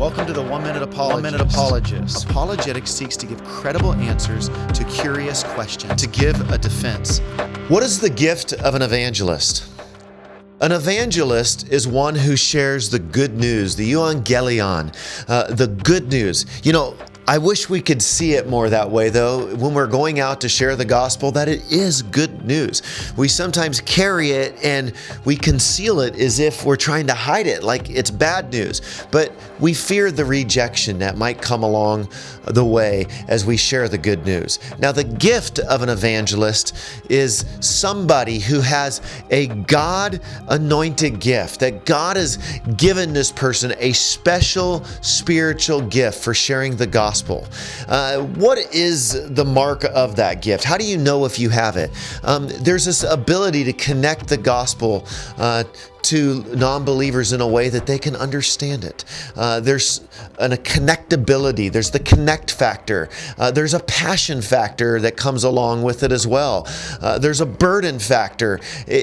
Welcome to the One Minute Apologist. One Minute Apologist. Apologetics seeks to give credible answers to curious questions, to give a defense. What is the gift of an evangelist? An evangelist is one who shares the good news, the euangelion, uh, the good news. You know, I wish we could see it more that way, though, when we're going out to share the gospel, that it is good news. We sometimes carry it and we conceal it as if we're trying to hide it, like it's bad news. But we fear the rejection that might come along the way as we share the good news. Now, the gift of an evangelist is somebody who has a God anointed gift, that God has given this person a special spiritual gift for sharing the gospel gospel. Uh, what is the mark of that gift? How do you know if you have it? Um, there's this ability to connect the gospel uh, to non-believers in a way that they can understand it. Uh, there's an, a connectability. There's the connect factor. Uh, there's a passion factor that comes along with it as well. Uh, there's a burden factor.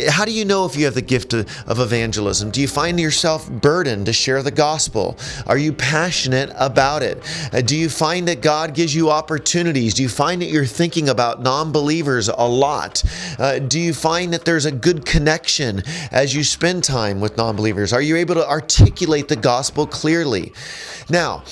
How do you know if you have the gift of, of evangelism? Do you find yourself burdened to share the gospel? Are you passionate about it? Uh, do you find that God gives you opportunities? Do you find that you're thinking about non-believers a lot? Uh, do you find that there's a good connection as you spend time with non believers? Are you able to articulate the gospel clearly? Now,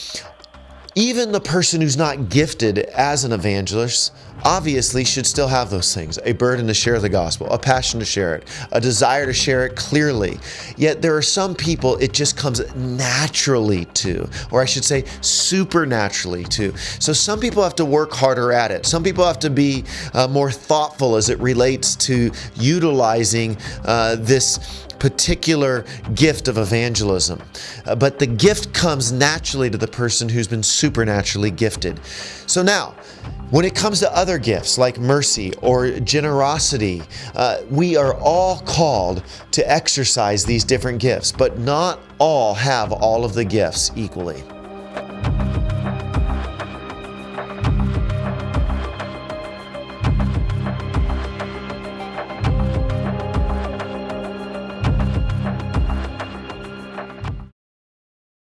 even the person who's not gifted as an evangelist obviously should still have those things a burden to share the gospel, a passion to share it, a desire to share it clearly. Yet there are some people it just comes naturally to, or I should say supernaturally to. So some people have to work harder at it. Some people have to be uh, more thoughtful as it relates to utilizing uh, this particular gift of evangelism. Uh, but the gift comes naturally to the person who's been supernaturally gifted. So now, when it comes to other gifts like mercy or generosity, uh, we are all called to exercise these different gifts, but not all have all of the gifts equally.